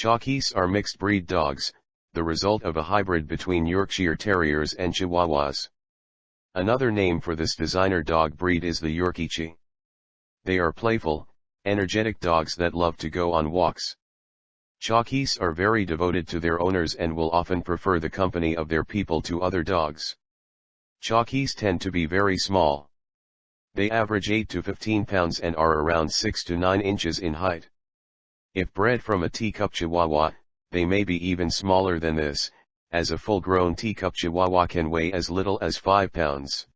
Chorkies are mixed breed dogs, the result of a hybrid between Yorkshire Terriers and Chihuahuas. Another name for this designer dog breed is the Yorkie. They are playful, energetic dogs that love to go on walks. Chorkies are very devoted to their owners and will often prefer the company of their people to other dogs. Chorkies tend to be very small. They average 8 to 15 pounds and are around 6 to 9 inches in height. If bred from a teacup Chihuahua, they may be even smaller than this, as a full-grown teacup Chihuahua can weigh as little as 5 pounds.